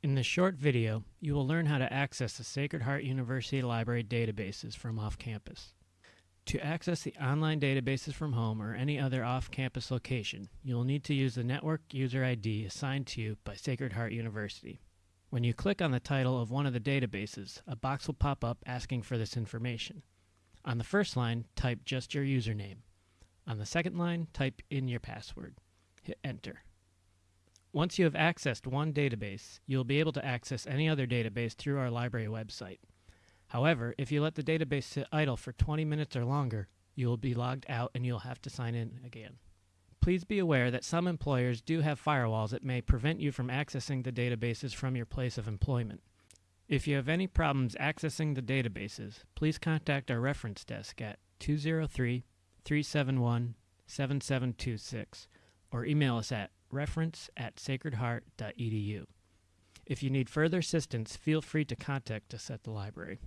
In this short video, you will learn how to access the Sacred Heart University Library databases from off-campus. To access the online databases from home or any other off-campus location, you will need to use the network user ID assigned to you by Sacred Heart University. When you click on the title of one of the databases, a box will pop up asking for this information. On the first line, type just your username. On the second line, type in your password. Hit enter. Once you have accessed one database, you will be able to access any other database through our library website. However, if you let the database sit idle for 20 minutes or longer, you will be logged out and you'll have to sign in again. Please be aware that some employers do have firewalls that may prevent you from accessing the databases from your place of employment. If you have any problems accessing the databases, please contact our reference desk at 203 371 7726 or email us at reference at sacredheart.edu. If you need further assistance, feel free to contact us at the library.